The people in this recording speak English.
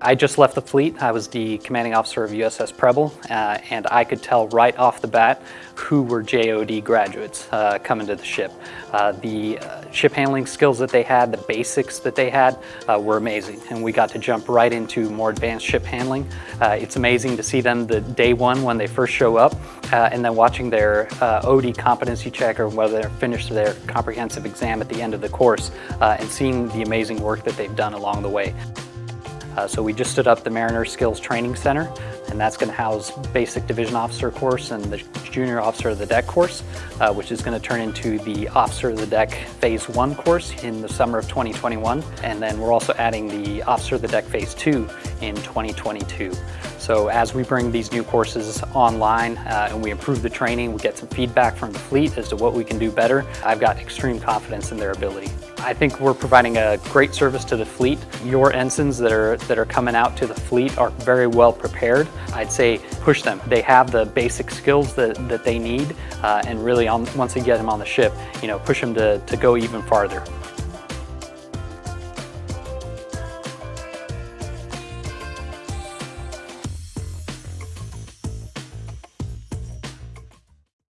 I just left the fleet. I was the commanding officer of USS Preble, uh, and I could tell right off the bat who were JOD graduates uh, coming to the ship. Uh, the uh, ship handling skills that they had, the basics that they had, uh, were amazing, and we got to jump right into more advanced ship handling. Uh, it's amazing to see them the day one when they first show up, and then watching their OD competency check or whether they're finished their comprehensive exam at the end of the course, and seeing the amazing work that they've done along the way. Uh, so we just stood up the Mariner Skills Training Center, and that's going to house basic division officer course and the junior officer of the deck course, uh, which is going to turn into the officer of the deck phase one course in the summer of 2021. And then we're also adding the officer of the deck phase two in 2022. So as we bring these new courses online uh, and we improve the training, we get some feedback from the fleet as to what we can do better, I've got extreme confidence in their ability. I think we're providing a great service to the fleet. Your ensigns that are, that are coming out to the fleet are very well prepared. I'd say push them. They have the basic skills that, that they need uh, and really on, once they get them on the ship, you know, push them to, to go even farther.